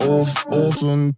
Of olsun.